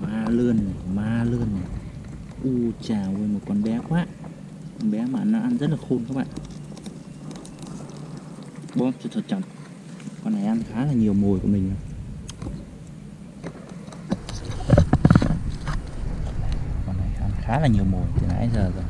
ma lươn này, ma lươn này. U chà ơi một con bé quá. Con bé mà nó ăn rất là khôn các bạn. Bóp thật thật chặt con này ăn khá là nhiều mồi của mình con này ăn khá là nhiều mồi từ nãy giờ rồi.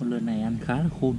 Con lươn này ăn khá là khôn.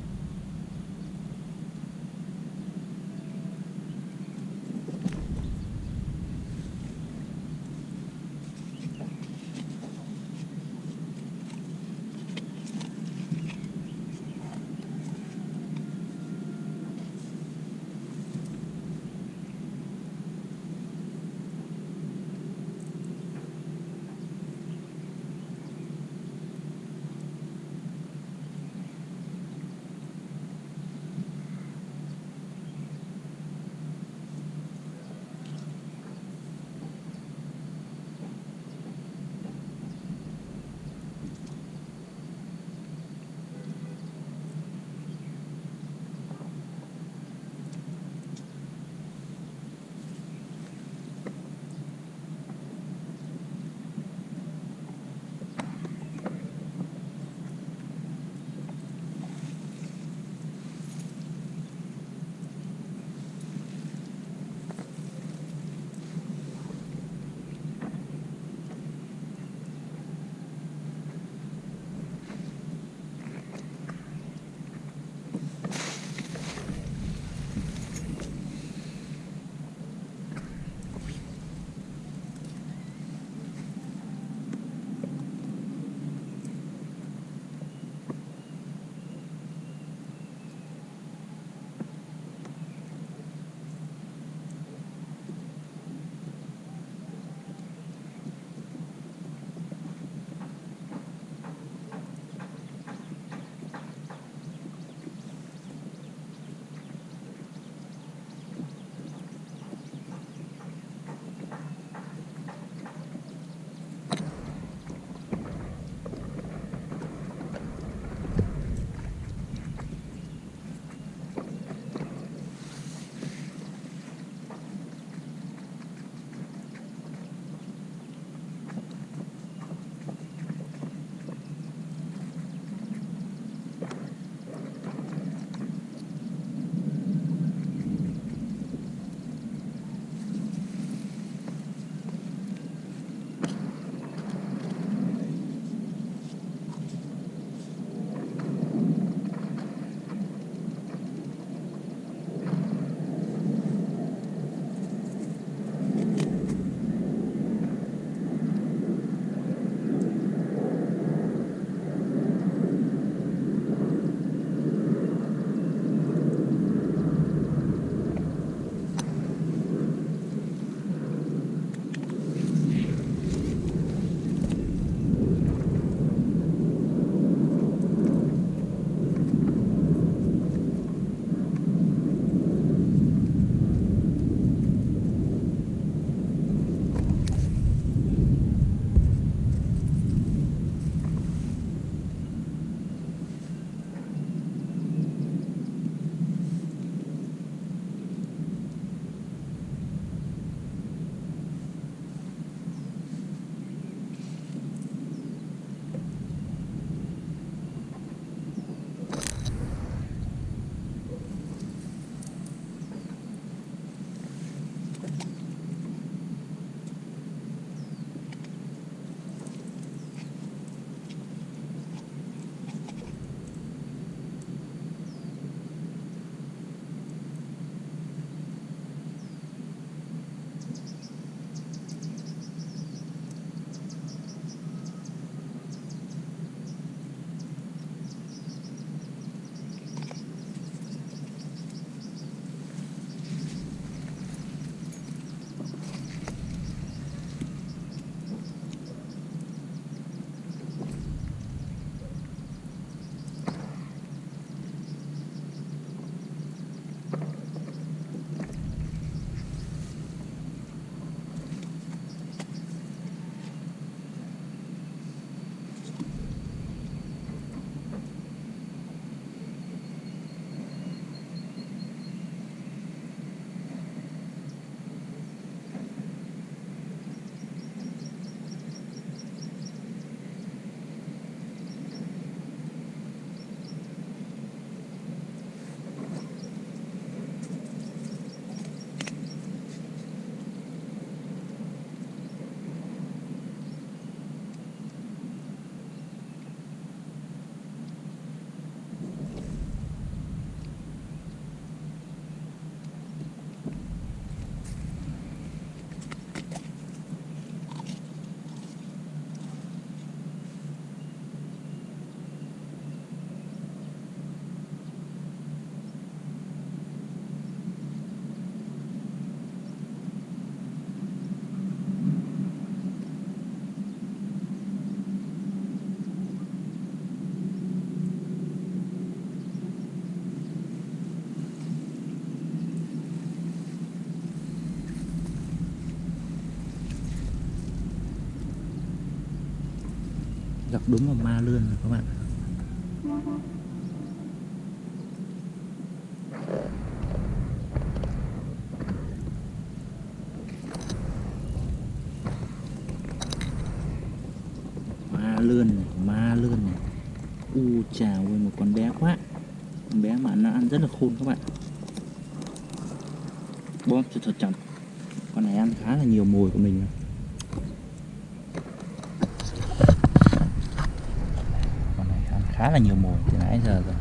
Gặp đúng vào ma lươn rồi các bạn. Ma lươn này, ma lươn này. U chào ơi một con bé quá. Con bé mà nó ăn rất là khôn các bạn. Bom cho thật chậm. Con này ăn khá là nhiều mồi của mình rồi. con này ăn khá là nhiều mùi từ nãy giờ rồi.